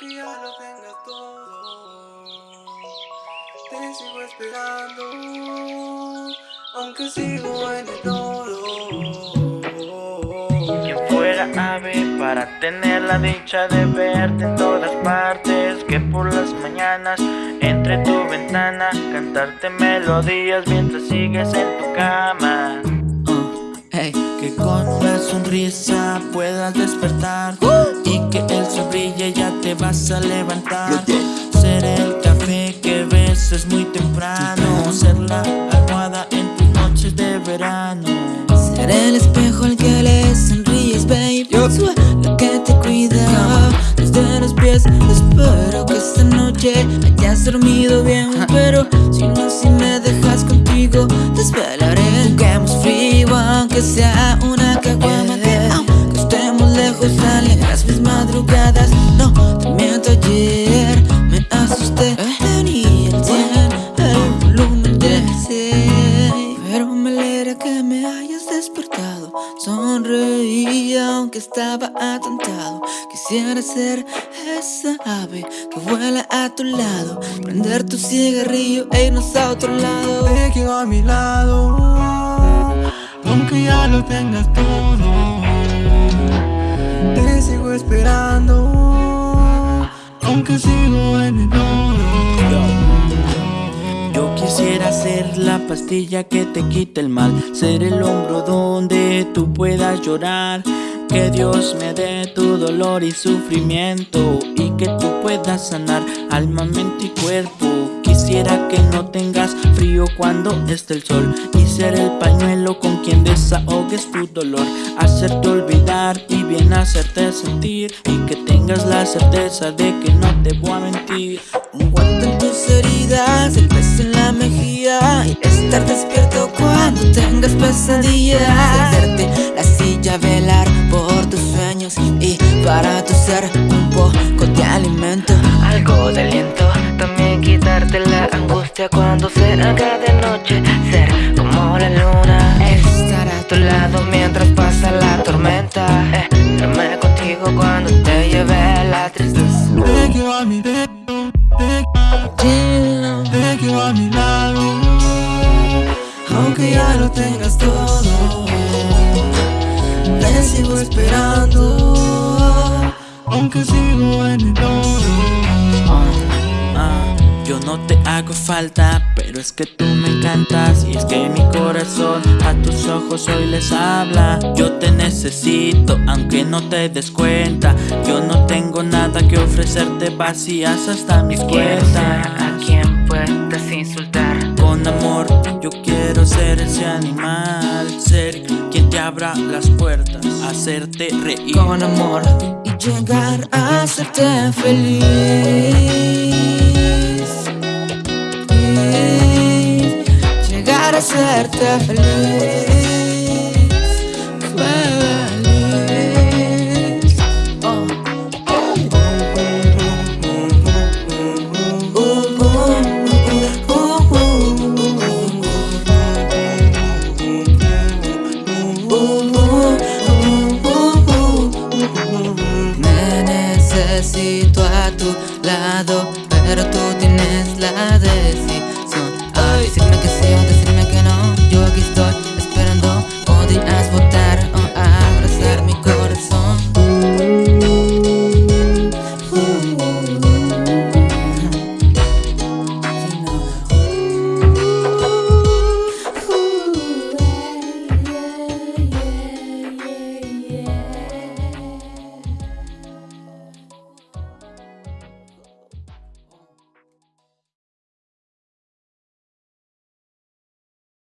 Aunque ya lo tengas todo, te sigo esperando. Aunque sigo en el todo. Quien fuera ave para tener la dicha de verte en todas partes. Que por las mañanas entre tu ventana cantarte melodías mientras sigues en tu cama. Que con una sonrisa puedas despertar Y que el sol brille ya te vas a levantar. Ser el café que beses muy temprano Ser la almohada en tus noches de verano. Ser el espejo al que le sonríes, baby La que te cuida. Desde los pies Espero que esta noche hayas dormido bien Pero si no, si me dejas contigo Desvelaré aunque sea una caguama Aunque estemos lejos alegras mis madrugadas. No te miento ayer me asusté. Tenía el cien, el volumen de seis Pero me alegra que me hayas despertado. Sonreía aunque estaba atontado Quisiera ser esa ave que vuela a tu lado. Prender tu cigarrillo e irnos a otro lado. Te a mi lado, aunque ya lo tengas todo. Te sigo esperando, aunque sigo en el todo. Yo quisiera ser la pastilla que te quite el mal Ser el hombro donde tú puedas llorar Que Dios me dé tu dolor y sufrimiento Y que tú puedas sanar alma, mente y cuerpo Quisiera que no tengas frío cuando esté el sol. Y ser el pañuelo con quien desahogues tu dolor. Hacerte olvidar y bien hacerte sentir. Y que tengas la certeza de que no te voy a mentir. Un guante en tus heridas, el beso en la mejilla. Y estar despierto cuando tengas pesadillas. Hacerte la silla, velar por tus sueños Y para tu ser angustia cuando se haga de noche Ser como la luna Estar a tu lado mientras pasa la tormenta eh, Irme contigo cuando te lleve la tristeza Te quiero a mi dedo, te, te quiero a mi lado, aunque ya lo tengas todo. Te sigo esperando, aunque sigo en el todo. Yo no te hago falta, pero es que tú me encantas. Y es que mi corazón a tus ojos hoy les habla. Yo te necesito, aunque no te des cuenta. Yo no tengo nada que ofrecerte, vacías hasta mis cuentas. a quien puedas insultar. Con amor, yo quiero ser ese animal. Ser quien te abra las puertas, hacerte reír. Con amor. Y llegar a hacerte feliz Feliz Feliz oh. Me necesito a tu lado,